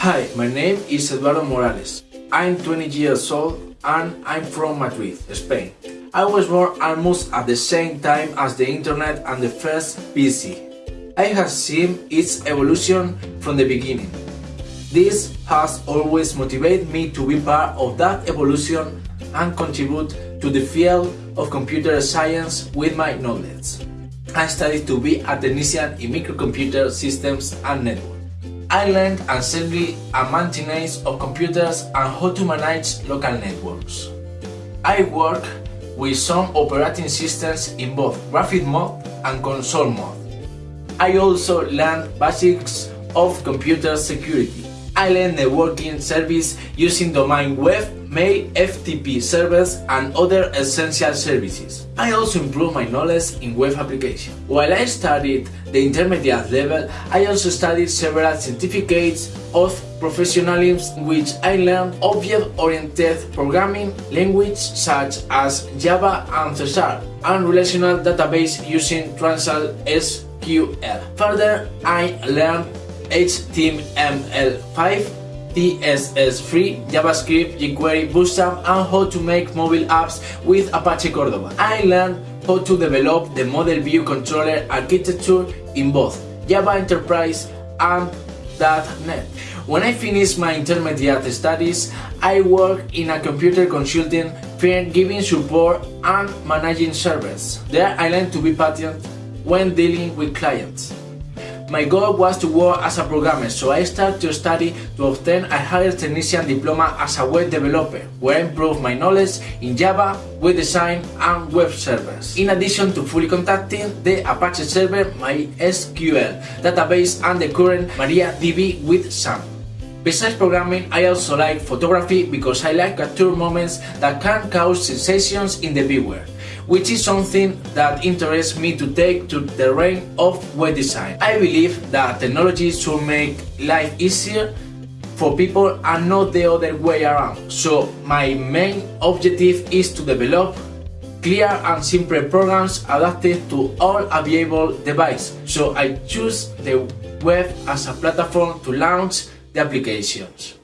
Hi, my name is Eduardo Morales. I'm 20 years old and I'm from Madrid, Spain. I was born almost at the same time as the internet and the first PC. I have seen its evolution from the beginning. This has always motivated me to be part of that evolution and contribute to the field of computer science with my knowledge. I studied to be a technician in microcomputer systems and networks. I learned assembly and maintenance of computers and how to manage local networks. I work with some operating systems in both graphic mode and console mode. I also learned basics of computer security. I learned networking service using domain web mail, FTP servers and other essential services. I also improved my knowledge in web application. While I studied the intermediate level, I also studied several certificates of professionalism which I learned object-oriented programming language such as Java and C and relational database using Transact SQL. Further, I learned HTML5 CSS3, JavaScript, jQuery, Bootstrap and how to make mobile apps with Apache Cordova. I learned how to develop the Model View Controller architecture in both Java Enterprise and .NET. When I finished my intermediate studies, I worked in a computer consulting firm giving support and managing servers. There I learned to be patient when dealing with clients. My goal was to work as a programmer, so I started to study to obtain a higher technician diploma as a web developer, where I improved my knowledge in Java, web design and web servers. In addition to fully contacting the Apache server, MySQL database and the current MariaDB with XAMPP. Besides programming, I also like photography because I like capture moments that can cause sensations in the viewer which is something that interests me to take to the realm of web design. I believe that technology should make life easier for people and not the other way around. So my main objective is to develop clear and simple programs adapted to all available devices. So I choose the web as a platform to launch the applications.